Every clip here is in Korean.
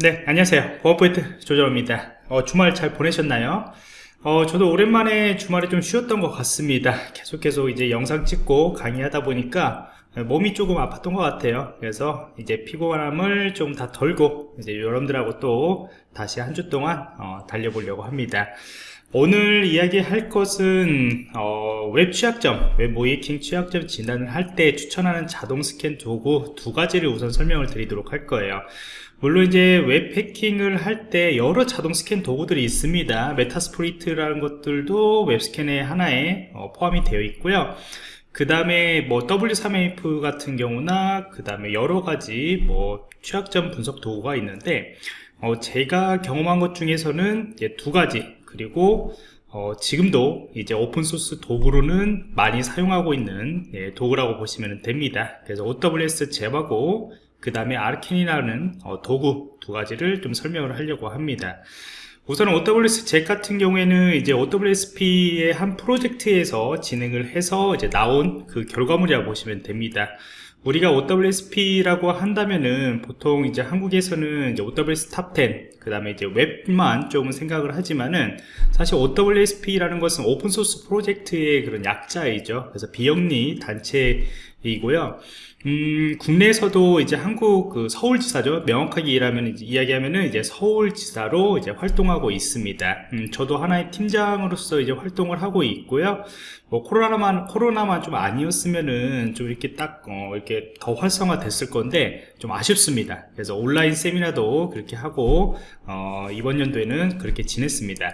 네 안녕하세요. 보안프로젝트 조정원입니다. 어, 주말 잘 보내셨나요? 어, 저도 오랜만에 주말에 좀 쉬었던 것 같습니다. 계속해서 이제 영상 찍고 강의하다 보니까 몸이 조금 아팠던 것 같아요. 그래서 이제 피곤함을 좀 다 덜고 이제 여러분들하고 또 다시 한 주 동안 어, 달려보려고 합니다 오늘 이야기할 것은 어, 웹 취약점, 웹 모의해킹 취약점 진단을 할 때 추천하는 자동 스캔 도구 두 가지를 우선 설명을 드리도록 할 거예요. 물론 이제 웹 해킹을 할 때 여러 자동 스캔 도구들이 있습니다. Metasploit이라는 것들도 웹 스캔의 하나에 어, 포함이 되어 있고요. 그 다음에 뭐 W3AF 같은 경우나 그 다음에 여러 가지 뭐 취약점 분석 도구가 있는데 어, 제가 경험한 것 중에서는 두 가지 그리고 어, 지금도 이제 오픈소스 도구로는 많이 사용하고 있는 예, 도구라고 보시면 됩니다. 그래서 OWS 잽하고 그 다음에 Arachni라는 어, 도구 두 가지를 좀 설명을 하려고 합니다. 우선 OWASP ZAP 같은 경우에는 이제 OWASP의 한 프로젝트에서 진행을 해서 이제 나온 그 결과물이라고 보시면 됩니다 우리가 OWASP라고 한다면은 보통 이제 한국에서는 이제 OWS 탑10 그 다음에 이제 웹만 조금 생각을 하지만은 사실 OWASP라는 것은 오픈소스 프로젝트의 그런 약자이죠. 그래서 비영리 단체이고요 음, 국내에서도 이제 한국 그 서울지사죠. 명확하게 일하면 이제 이야기하면은 이제 서울지사로 이제 활동하고 있습니다. 음, 저도 하나의 팀장으로서 이제 활동을 하고 있고요. 뭐 코로나만 코로나만 좀 아니었으면은 좀 이렇게 딱 어, 이렇게 더 활성화됐을 건데 좀 아쉽습니다. 그래서 온라인 세미나도 그렇게 하고 어, 이번 연도에는 그렇게 지냈습니다.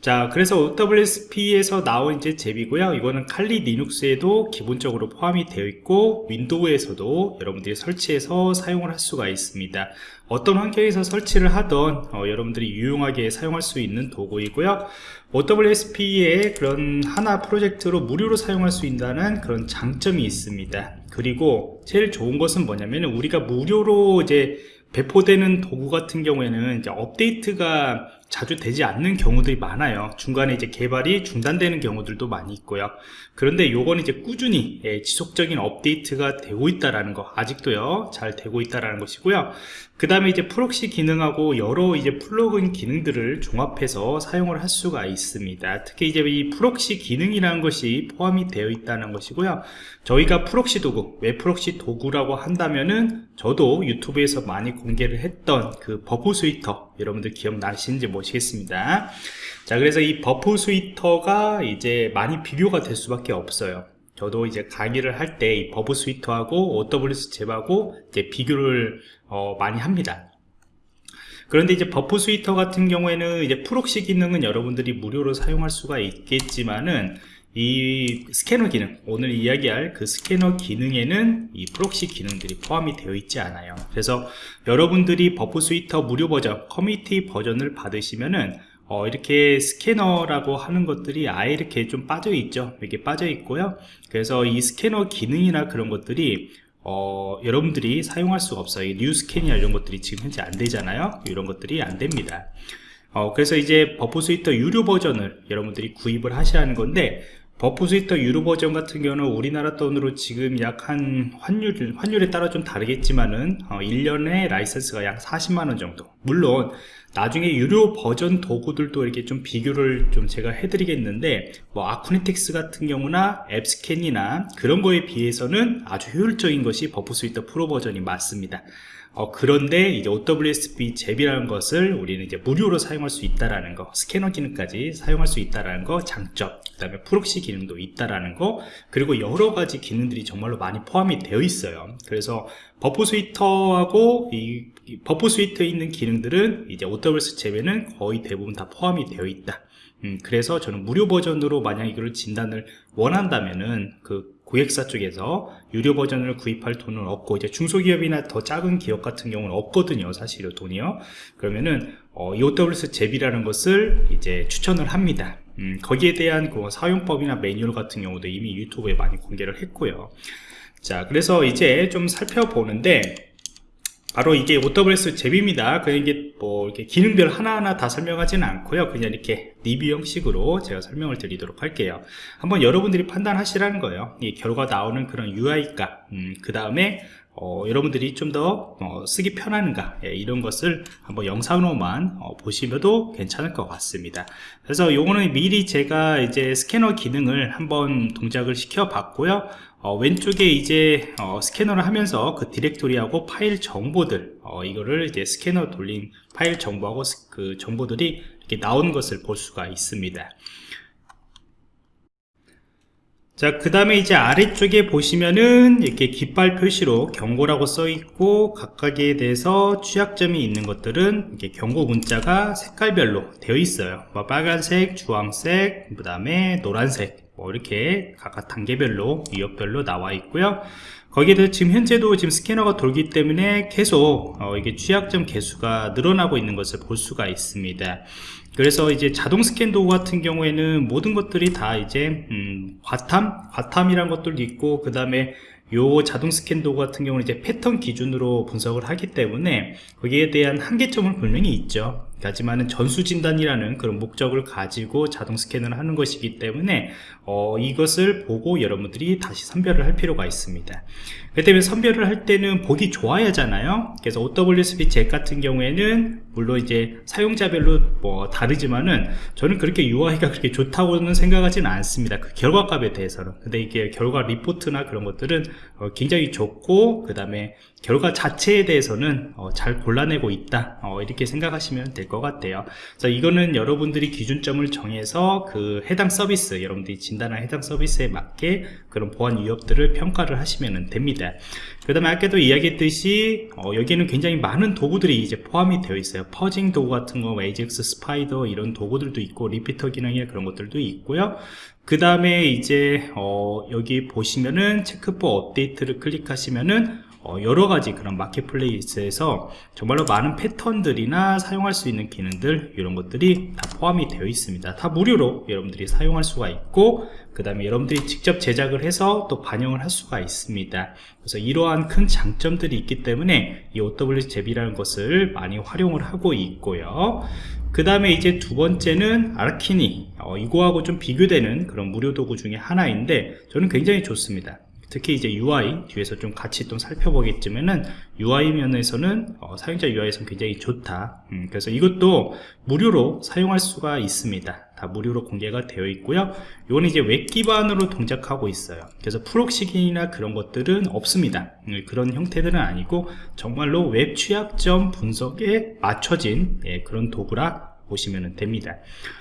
자 그래서 OWSP에서 나온 이제 잽이고요. 이거는 칼리 리눅스에도 기본적으로 포함이 되어 있고 윈도우에서도 여러분들이 설치해서 사용을 할 수가 있습니다. 어떤 환경에서 설치를 하던 어, 여러분들이 유용하게 사용할 수 있는 도구이고요. OWSP의 그런 하나 프로젝트로 무료로 사용할 수 있다는 그런 장점이 있습니다. 그리고 제일 좋은 것은 뭐냐면 우리가 무료로 이제 배포되는 도구 같은 경우에는 업데이트가 자주 되지 않는 경우들이 많아요. 중간에 이제 개발이 중단되는 경우들도 많이 있고요. 그런데 요건 이제 꾸준히 예, 지속적인 업데이트가 되고 있다라는 거 아직도요 잘 되고 있다라는 것이고요. 그 다음에 이제 proxy 기능하고 여러 이제 플러그인 기능들을 종합해서 사용을 할 수가 있습니다. 특히 이제 이 proxy 기능이라는 것이 포함이 되어 있다는 것이고요. 저희가 proxy 도구 웹 proxy 도구라고 한다면은 저도 유튜브에서 많이 공개를 했던 그 Burp Suite 여러분들 기억나시는지 모르겠습니다. 자 그래서 이 Burp Suite가 이제 많이 비교가 될 수밖에 없어요. 저도 이제 강의를 할 때 이 버프 스위터하고 OWS 잽하고 이제 비교를 어, 많이 합니다. 그런데 이제 Burp Suite 같은 경우에는 이제 proxy 기능은 여러분들이 무료로 사용할 수가 있겠지만은 이 스캐너 기능 오늘 이야기할 그 스캐너 기능에는 이 proxy 기능들이 포함이 되어 있지 않아요. 그래서 여러분들이 Burp Suite 무료 버전 커뮤니티 버전을 받으시면은 어, 이렇게 스캐너라고 하는 것들이 아예 이렇게 좀 빠져 있죠? 이렇게 빠져 있고요. 그래서 이 스캐너 기능이나 그런 것들이 어, 여러분들이 사용할 수가 없어요. new scan이나 이런 것들이 지금 현재 안 되잖아요? 이런 것들이 안 됩니다. 어, 그래서 이제 Burp Suite 유료 버전을 여러분들이 구입을 하셔야 하는 건데 Burp Suite 유료 버전 같은 경우는 우리나라 돈으로 지금 약 한 환율, 환율에 따라 좀 다르겠지만은 어, 1년에 라이선스가 약 40만원 정도. 물론 나중에 유료 버전 도구들도 이렇게 좀 비교를 좀 제가 해드리겠는데 뭐 Acunetix 같은 경우나 AppScan이나 그런 거에 비해서는 아주 효율적인 것이 Burp Suite 프로 버전이 맞습니다 어, 그런데 이제 OWASP ZAP이라는 것을 우리는 이제 무료로 사용할 수 있다라는 거 스캐너 기능까지 사용할 수 있다라는 거 장점 그 다음에 proxy 기능도 있다라는 거 그리고 여러 가지 기능들이 정말로 많이 포함이 되어 있어요. 그래서 Burp Suite하고 이, 이 Burp Suite에 있는 기능들은 이제 OWS 잽에는 거의 대부분 다 포함이 되어 있다 음, 그래서 저는 무료 버전으로 만약 이거를 진단을 원한다면은 그 고객사 쪽에서 유료 버전을 구입할 돈은 없고 이제 중소기업이나 더 작은 기업 같은 경우는 없거든요 사실 돈이요. 그러면은 어, EOWS 잽이라는 것을 이제 추천을 합니다. 음, 거기에 대한 그 사용법이나 매뉴얼 같은 경우도 이미 유튜브에 많이 공개를 했고요. 자 그래서 이제 좀 살펴보는데 바로 이게 OWS 잽입니다. 그냥 이게 뭐 이렇게 기능들 하나하나 다 설명하지는 않고요. 그냥 이렇게 리뷰 형식으로 제가 설명을 드리도록 할게요. 한번 여러분들이 판단하시라는 거예요. 이 결과 나오는 그런 UI값, 음, 그 다음에 어, 여러분들이 좀 더 쓰기 편한가 예, 이런 것을 한번 영상으로만 어, 보시면도 괜찮을 것 같습니다. 그래서 요거는 미리 제가 이제 스캐너 기능을 한번 동작을 시켜 봤고요. 어, 왼쪽에 이제 어, 스캐너를 하면서 그 디렉토리하고 파일 정보들 어, 이거를 이제 스캐너 돌린 파일 정보하고 스, 그 정보들이 이렇게 나온 것을 볼 수가 있습니다 자, 그 다음에 이제 아래쪽에 보시면은 이렇게 깃발 표시로 경고라고 써 있고 각각에 대해서 취약점이 있는 것들은 이렇게 경고 문자가 색깔별로 되어 있어요. 뭐 빨간색, 주황색, 그 다음에 노란색, 뭐 이렇게 각각 단계별로, 위협별로 나와 있고요. 거기에 대해서 지금 현재도 지금 스캐너가 돌기 때문에 계속 어, 이게 취약점 개수가 늘어나고 있는 것을 볼 수가 있습니다. 그래서 이제 자동 스캔 도구 같은 경우에는 모든 것들이 다 이제 음, 과탐, 과탐이란 것들도 있고 그 다음에 요 자동 스캔 도구 같은 경우는 이제 패턴 기준으로 분석을 하기 때문에 거기에 대한 한계점은 분명히 있죠 하지만은 전수 진단이라는 그런 목적을 가지고 자동 스캔을 하는 것이기 때문에 어, 이것을 보고 여러분들이 다시 선별을 할 필요가 있습니다. 그 때문에 선별을 할 때는 보기 좋아야 하잖아요. 그래서 OWSP 잭 같은 경우에는 물론 이제 사용자별로 뭐 다르지만은 저는 그렇게 UI가 그렇게 좋다고는 생각하지는 않습니다. 그 결과값에 대해서는. 근데 이게 결과 리포트나 그런 것들은 어, 굉장히 좋고 그 다음에 결과 자체에 대해서는 어, 잘 골라내고 있다. 어, 이렇게 생각하시면 될 것 같아요. 그래서 이거는 여러분들이 기준점을 정해서 그 해당 서비스 여러분들이 진단한 해당 서비스에 맞게 그런 보안 위협들을 평가를 하시면 됩니다. 그 다음에 아까도 이야기했듯이 어, 여기에는 굉장히 많은 도구들이 이제 포함이 되어 있어요. fuzzing 도구 같은 거 AJAX Spider 이런 도구들도 있고 repeater 기능이나 그런 것들도 있고요. 그 다음에 이제 어, 여기 보시면은 체크포 업데이트를 클릭하시면은 어, 여러 가지 그런 마켓플레이스에서 정말로 많은 패턴들이나 사용할 수 있는 기능들 이런 것들이 다 포함이 되어 있습니다. 다 무료로 여러분들이 사용할 수가 있고 그 다음에 여러분들이 직접 제작을 해서 또 반영을 할 수가 있습니다. 그래서 이러한 큰 장점들이 있기 때문에 이 OWS 잽이라는 것을 많이 활용을 하고 있고요. 그 다음에 이제 두 번째는 Arachni. 어, 이거하고 좀 비교되는 그런 무료 도구 중에 하나인데 저는 굉장히 좋습니다 특히 이제 UI 뒤에서 좀 같이 좀 살펴보겠지만은 UI 면에서는 어, 사용자 UI에서는 굉장히 좋다. 음, 그래서 이것도 무료로 사용할 수가 있습니다. 다 무료로 공개가 되어 있고요. 이거는 이제 웹 기반으로 동작하고 있어요. 그래서 proxy 기능이나 그런 것들은 없습니다. 음, 그런 형태들은 아니고 정말로 웹 취약점 분석에 맞춰진 예, 그런 도구라 보시면 됩니다.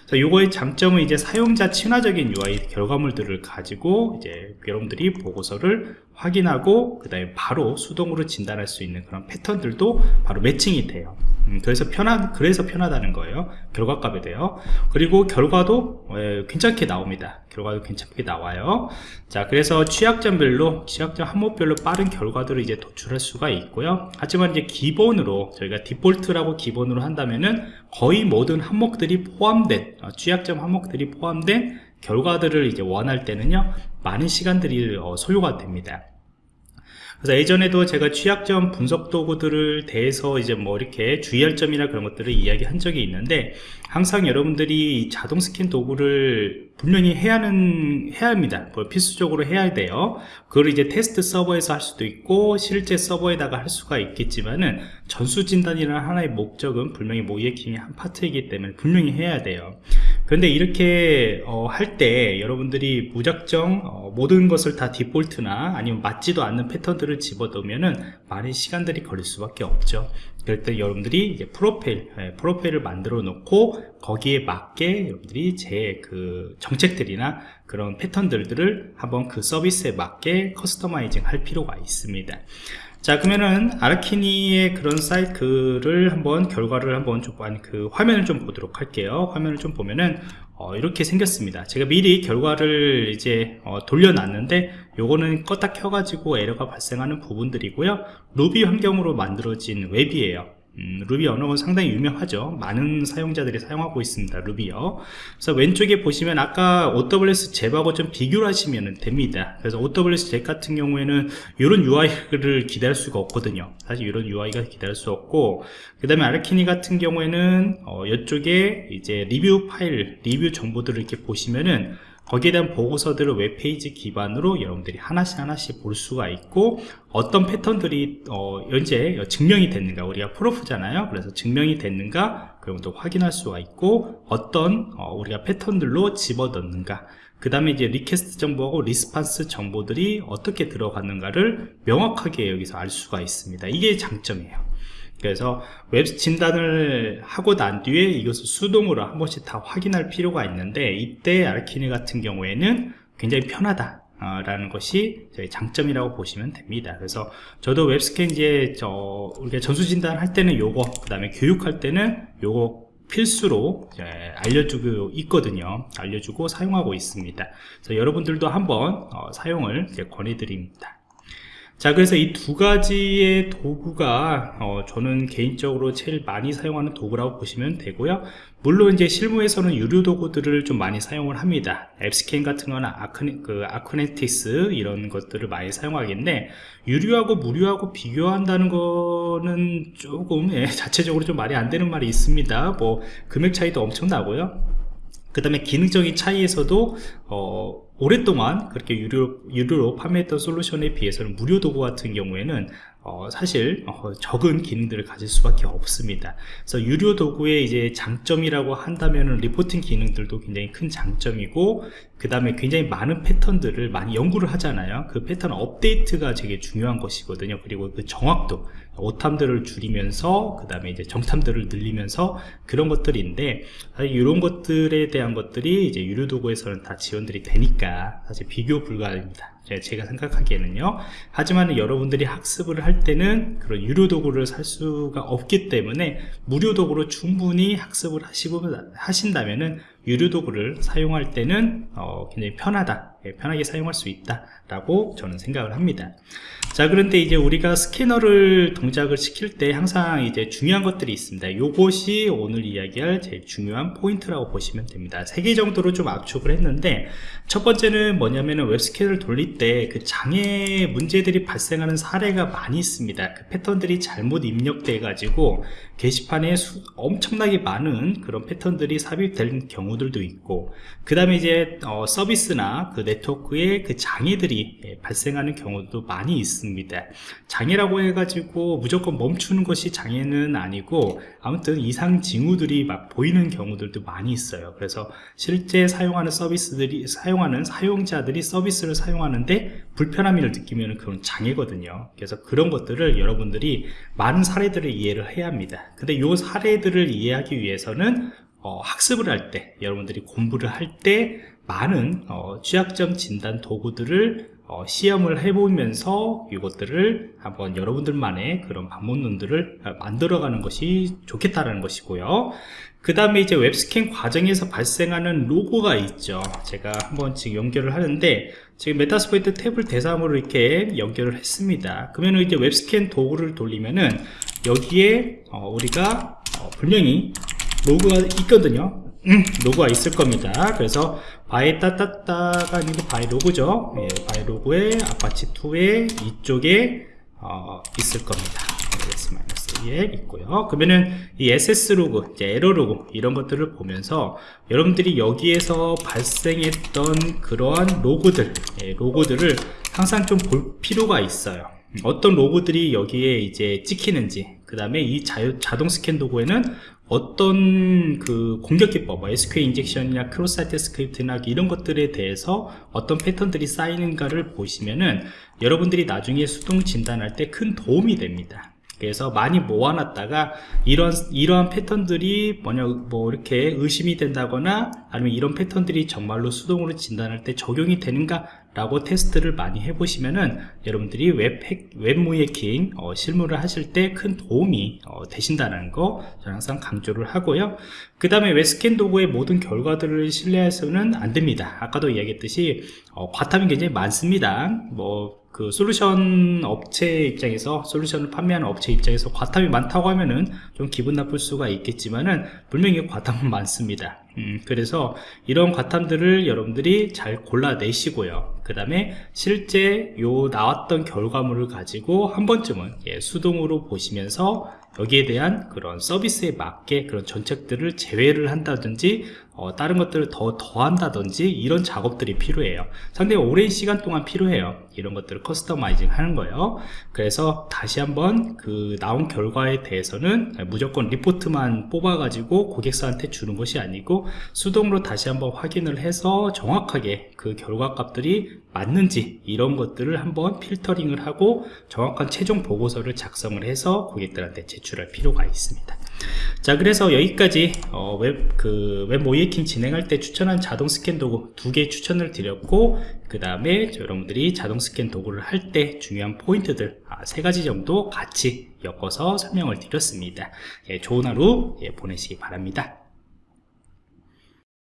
자, 요거의 장점은 이제 사용자 친화적인 UI 결과물들을 가지고 이제 여러분들이 보고서를 확인하고 그 다음에 바로 수동으로 진단할 수 있는 그런 패턴들도 바로 매칭이 돼요. 음, 그래서 편한 그래서 편하다는 거예요. 결과값에 대요. 그리고 결과도 에, 괜찮게 나옵니다. 결과도 괜찮게 나와요. 자, 그래서 취약점별로 취약점 항목별로 빠른 결과들을 이제 도출할 수가 있고요. 하지만 이제 기본으로 저희가 디폴트라고 기본으로 한다면은 거의 모든 항목들이 포함된 어, 취약점 항목들이 포함된 결과들을 이제 원할 때는요 많은 시간들이 어, 소요가 됩니다. 그래서 예전에도 제가 취약점 분석 도구들을 대해서 이제 뭐 이렇게 주의할 점이나 그런 것들을 이야기한 적이 있는데 항상 여러분들이 자동 스캔 도구를 분명히 해야 하는 해야 합니다. 뭐 필수적으로 해야 돼요. 그걸 이제 테스트 서버에서 할 수도 있고 실제 서버에다가 할 수가 있겠지만은 전수 진단이라는 하나의 목적은 분명히 모이에킹의 한 파트이기 때문에 분명히 해야 돼요 그런데 이렇게 어, 할 때 여러분들이 무작정 어, 모든 것을 다 디폴트나 아니면 맞지도 않는 패턴들을 집어넣으면은 많은 시간들이 걸릴 수밖에 없죠. 그럴 때 여러분들이 이제 프로필 예, 프로필을 만들어 놓고 거기에 맞게 여러분들이 제 그 정책들이나 그런 패턴들을 한번 그 서비스에 맞게 customizing 할 필요가 있습니다 자 그러면은 Arachni의 그런 사이트를 한번 결과를 한번 좀 아니 그 화면을 좀 보도록 할게요. 화면을 좀 보면은 어, 이렇게 생겼습니다. 제가 미리 결과를 이제 어, 돌려놨는데 요거는 껐다 켜가지고 에러가 발생하는 부분들이고요. 루비 환경으로 만들어진 웹이에요 음, 루비 언어가 상당히 유명하죠. 많은 사용자들이 사용하고 있습니다 Ruby요 그래서 왼쪽에 보시면 아까 OWS 잽하고 좀 비교를 하시면 됩니다. 그래서 OWASP ZAP 같은 경우에는 이런 UI를 기대할 수가 없거든요. 사실 이런 UI가 기대할 수 없고 그 다음에 Arachni 같은 경우에는 어, 이쪽에 이제 리뷰 파일 리뷰 정보들을 이렇게 보시면은 거기에 대한 보고서들을 웹페이지 기반으로 여러분들이 하나씩 하나씩 볼 수가 있고 어떤 패턴들이 어, 현재 증명이 됐는가 우리가 proof잖아요. 그래서 증명이 됐는가 그런 것도 확인할 수가 있고 어떤 어, 우리가 패턴들로 집어넣는가. 그 다음에 이제 request 정보하고 response 정보들이 어떻게 들어갔는가를 명확하게 여기서 알 수가 있습니다. 이게 장점이에요 그래서 웹 진단을 하고 난 뒤에 이것을 수동으로 한 번씩 다 확인할 필요가 있는데 이때 Arachni 같은 경우에는 굉장히 편하다 라는 것이 저희 장점이라고 보시면 됩니다. 그래서 저도 웹스캔 이제 저 우리가 전수 진단 할 때는 요거 그 다음에 교육할 때는 요거 필수로 알려주고 있거든요. 알려주고 사용하고 있습니다. 그래서 여러분들도 한번 어, 사용을 권해드립니다 자 그래서 이 두 가지의 도구가 어, 저는 개인적으로 제일 많이 사용하는 도구라고 보시면 되고요. 물론 이제 실무에서는 유료 도구들을 좀 많이 사용을 합니다. 앱스캔 같은 거나 아크네, 그 아크네틱스 이런 것들을 많이 사용하겠는데 유료하고 무료하고 비교한다는 거는 조금 예, 자체적으로 좀 말이 안 되는 말이 있습니다. 뭐 금액 차이도 엄청 나고요. 그 다음에 기능적인 차이에서도 어, 오랫동안 그렇게 유료, 유료로 판매했던 솔루션에 비해서는 무료 도구 같은 경우에는 어, 사실 어, 적은 기능들을 가질 수밖에 없습니다. 그래서 유료 도구의 이제 장점이라고 한다면 리포팅 기능들도 굉장히 큰 장점이고 그 다음에 굉장히 많은 패턴들을 많이 연구를 하잖아요. 그 패턴 업데이트가 되게 중요한 것이거든요. 그리고 그 정확도 오탐들을 줄이면서 그 다음에 이제 정탐들을 늘리면서 그런 것들인데 사실 이런 것들에 대한 것들이 이제 유료 도구에서는 다 지원들이 되니까 사실 비교 불가입니다. 제가 생각하기에는요 하지만 여러분들이 학습을 할 때는 그런 유료 도구를 살 수가 없기 때문에 무료 도구로 충분히 학습을 하시고 하신다면은 유료 도구를 사용할 때는 어, 굉장히 편하다 예, 편하게 사용할 수 있다 라고 저는 생각을 합니다. 자 그런데 이제 우리가 스캐너를 동작을 시킬 때 항상 이제 중요한 것들이 있습니다. 요것이 오늘 이야기할 제일 중요한 포인트라고 보시면 됩니다. 세 개 정도로 좀 압축을 했는데 첫 번째는 뭐냐면은 웹스캐너를 돌릴 때 그 장애 문제들이 발생하는 사례가 많이 있습니다. 그 패턴들이 잘못 입력돼 가지고 게시판에 수, 엄청나게 많은 그런 패턴들이 삽입된 경우들도 있고 그 다음에 이제 어, 서비스나 그 네트워크에 그 장애들이 예, 발생하는 경우도 많이 있습니다. 장애라고 해가지고 무조건 멈추는 것이 장애는 아니고 아무튼 이상 징후들이 막 보이는 경우들도 많이 있어요. 그래서 실제 사용하는 서비스들이 사용하는 사용자들이 서비스를 사용하는데 불편함을 느끼면 그건 장애거든요. 그래서 그런 것들을 여러분들이 많은 사례들을 이해를 해야 합니다. 근데 요 사례들을 이해하기 위해서는 어, 학습을 할 때 여러분들이 공부를 할때 많은 어, 취약점 진단 도구들을 어, 시험을 해보면서 이것들을 한번 여러분들만의 그런 방문론들을 만들어가는 것이 좋겠다라는 것이고요. 그 다음에 이제 웹스캔 과정에서 발생하는 로그가 있죠. 제가 한번 지금 연결을 하는데 지금 Metasploitable을 대상으로 이렇게 연결을 했습니다. 그러면 이제 웹스캔 도구를 돌리면은 여기에 어, 우리가 어, 분명히 로그가 있거든요. 음, 로그가 있을 겁니다. 그래서 var 따따따가 아니고 var log죠. 예, var log에 apache2에 이쪽에 어, 있을 겁니다. S-2에 있고요. 그러면은 이 access 로그, 이제 에러 로그 이런 것들을 보면서 여러분들이 여기에서 발생했던 그러한 로그들, 예, 로그들을 항상 좀 볼 필요가 있어요. 어떤 로그들이 여기에 이제 찍히는지 그 다음에 이 자동 스캔 도구에는 어떤 그 공격 기법, 뭐 SQL injection이나 cross site script나 이런 것들에 대해서 어떤 패턴들이 쌓이는가를 보시면은 여러분들이 나중에 수동 진단할 때 큰 도움이 됩니다. 그래서 많이 모아놨다가 이런 이러한 패턴들이 뭐냐 뭐 이렇게 의심이 된다거나 아니면 이런 패턴들이 정말로 수동으로 진단할 때 적용이 되는가 라고 테스트를 많이 해보시면은 여러분들이 웹, 핵, 웹 모의 해킹 어, 실무를 하실 때 큰 도움이 어, 되신다는 거 저는 항상 강조를 하고요. 그 다음에 웹스캔 도구의 모든 결과들을 신뢰해서는 안 됩니다. 아까도 이야기했듯이 어, 과탐이 굉장히 많습니다. 뭐그 솔루션 업체 입장에서 솔루션을 판매하는 업체 입장에서 과탐이 많다고 하면은 좀 기분 나쁠 수가 있겠지만은 분명히 과탐은 많습니다 음, 그래서 이런 과탐들을 여러분들이 잘 골라내시고요. 그 다음에 실제 요 나왔던 결과물을 가지고 한 번쯤은 예, 수동으로 보시면서 여기에 대한 그런 서비스에 맞게 그런 정책들을 제외를 한다든지 어, 다른 것들을 더 더한다든지 이런 작업들이 필요해요. 상당히 오랜 시간 동안 필요해요. 이런 것들을 커스터마이징 하는 거예요. 그래서 다시 한번 그 나온 결과에 대해서는 무조건 리포트만 뽑아 가지고 고객사한테 주는 것이 아니고 수동으로 다시 한번 확인을 해서 정확하게 그 결과 값들이 맞는지 이런 것들을 한번 필터링을 하고 정확한 최종 보고서를 작성을 해서 고객들한테 제출할 필요가 있습니다 자 그래서 여기까지 어, 웹, 그, 진행할 때 추천한 자동 스캔 도구 두 개 추천을 드렸고 그 다음에 여러분들이 자동 스캔 도구를 할 때 중요한 포인트들 아, 세 가지 정도 같이 엮어서 설명을 드렸습니다. 예, 좋은 하루 예, 보내시기 바랍니다